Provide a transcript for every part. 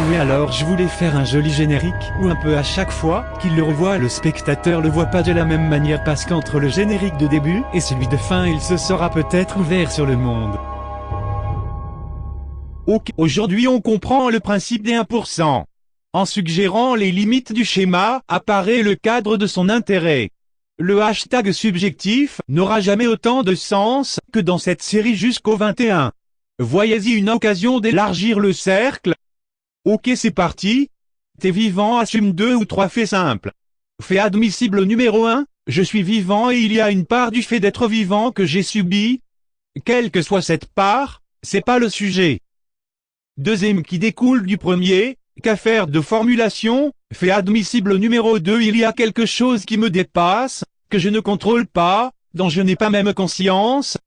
Oui alors je voulais faire un joli générique, où un peu à chaque fois qu'il le revoit le spectateur le voit pas de la même manière parce qu'entre le générique de début et celui de fin il se sera peut-être ouvert sur le monde. Ok, aujourd'hui on comprend le principe des 1%. En suggérant les limites du schéma, apparaît le cadre de son intérêt. Le hashtag subjectif n'aura jamais autant de sens que dans cette série jusqu'au 21. Voyez-y une occasion d'élargir le cercle, Ok c'est parti. T'es vivant assume deux ou trois faits simples. Fait admissible numéro 1, je suis vivant et il y a une part du fait d'être vivant que j'ai subi. Quelle que soit cette part, c'est pas le sujet. Deuxième qui découle du premier, qu'affaire de formulation, fait admissible numéro 2 il y a quelque chose qui me dépasse, que je ne contrôle pas, dont je n'ai pas même conscience.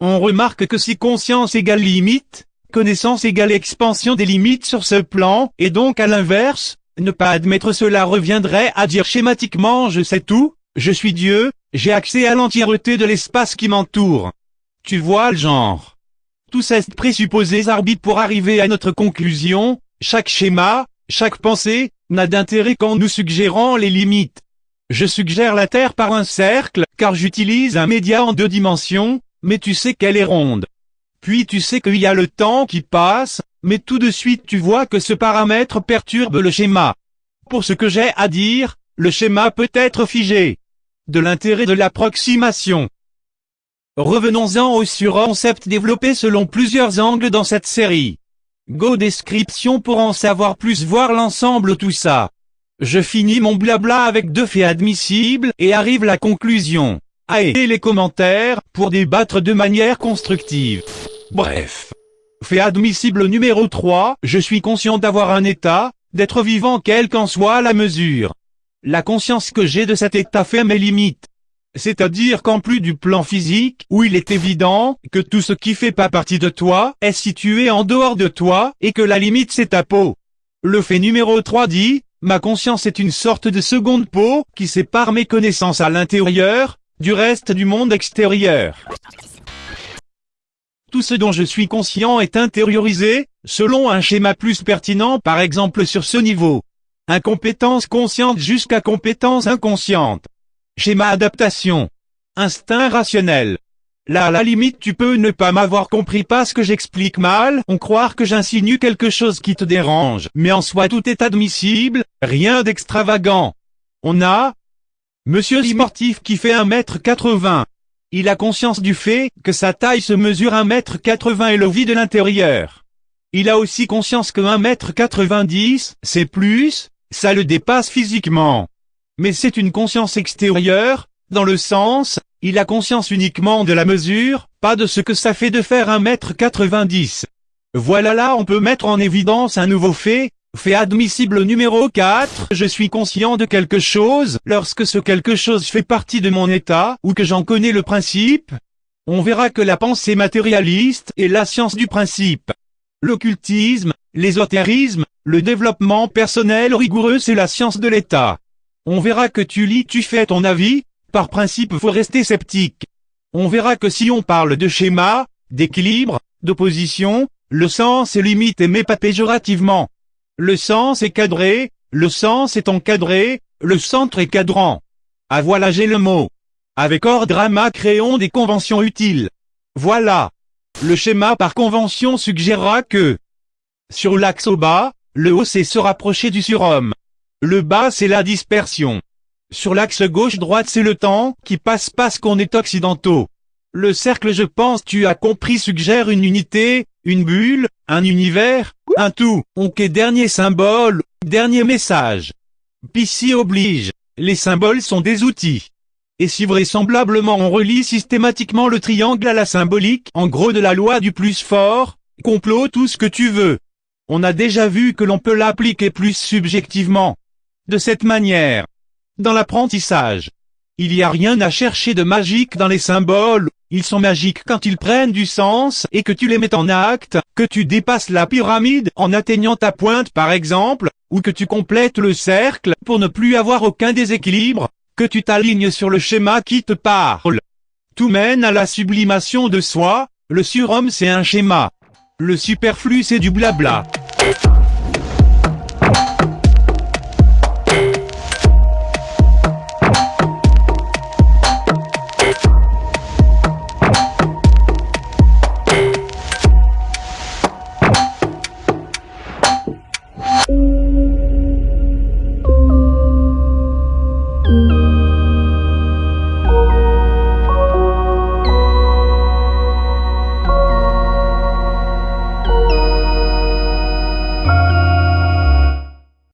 On remarque que si conscience égale limite, Connaissance égale expansion des limites sur ce plan, et donc à l'inverse, ne pas admettre cela reviendrait à dire schématiquement je sais tout, je suis Dieu, j'ai accès à l'entièreté de l'espace qui m'entoure. Tu vois le genre. Tous ces présupposés arbitres pour arriver à notre conclusion, chaque schéma, chaque pensée, n'a d'intérêt qu'en nous suggérant les limites. Je suggère la Terre par un cercle, car j'utilise un média en deux dimensions, mais tu sais qu'elle est ronde. Puis tu sais qu'il y a le temps qui passe, mais tout de suite tu vois que ce paramètre perturbe le schéma. Pour ce que j'ai à dire, le schéma peut être figé. De l'intérêt de l'approximation. Revenons-en au surconcept développé selon plusieurs angles dans cette série. Go description pour en savoir plus voir l'ensemble tout ça. Je finis mon blabla avec deux faits admissibles et arrive la conclusion. Et les commentaires pour débattre de manière constructive. Bref. Fait admissible numéro 3, je suis conscient d'avoir un état, d'être vivant quelle qu'en soit la mesure. La conscience que j'ai de cet état fait mes limites. C'est-à-dire qu'en plus du plan physique, où il est évident que tout ce qui fait pas partie de toi est situé en dehors de toi, et que la limite c'est ta peau. Le fait numéro 3 dit, ma conscience est une sorte de seconde peau, qui sépare mes connaissances à l'intérieur, du reste du monde extérieur. Tout ce dont je suis conscient est intériorisé, selon un schéma plus pertinent par exemple sur ce niveau. Incompétence consciente jusqu'à compétence inconsciente. Schéma adaptation. Instinct rationnel. Là à la limite tu peux ne pas m'avoir compris parce que j'explique mal, on croire que j'insinue quelque chose qui te dérange, mais en soi tout est admissible, rien d'extravagant. On a Monsieur Limortif qui fait 1m80, il a conscience du fait que sa taille se mesure 1m80 et le vide de l'intérieur. Il a aussi conscience que 1m90, c'est plus, ça le dépasse physiquement. Mais c'est une conscience extérieure, dans le sens, il a conscience uniquement de la mesure, pas de ce que ça fait de faire 1m90. Voilà là on peut mettre en évidence un nouveau fait, fait admissible numéro 4, je suis conscient de quelque chose, lorsque ce quelque chose fait partie de mon état, ou que j'en connais le principe. On verra que la pensée matérialiste est la science du principe. L'occultisme, l'ésotérisme, le développement personnel rigoureux c'est la science de l'état. On verra que tu lis tu fais ton avis, par principe faut rester sceptique. On verra que si on parle de schéma, d'équilibre, d'opposition, le sens est limité mais pas péjorativement. Le sens est cadré, le sens est encadré, le centre est cadrant. Ah voilà j'ai le mot. Avec hors drama créons des conventions utiles. Voilà. Le schéma par convention suggérera que sur l'axe au bas, le haut c'est se rapprocher du surhomme. Le bas c'est la dispersion. Sur l'axe gauche-droite c'est le temps qui passe parce qu'on est occidentaux. Le cercle je pense tu as compris suggère une unité, une bulle, un univers, un tout. Ok dernier symbole, dernier message. Pissi oblige. Les symboles sont des outils. Et si vraisemblablement on relie systématiquement le triangle à la symbolique, en gros de la loi du plus fort, complot tout ce que tu veux. On a déjà vu que l'on peut l'appliquer plus subjectivement. De cette manière. Dans l'apprentissage. Il n'y a rien à chercher de magique dans les symboles, ils sont magiques quand ils prennent du sens et que tu les mets en acte, que tu dépasses la pyramide en atteignant ta pointe par exemple, ou que tu complètes le cercle pour ne plus avoir aucun déséquilibre, que tu t'alignes sur le schéma qui te parle. Tout mène à la sublimation de soi, le surhomme c'est un schéma. Le superflu c'est du blabla.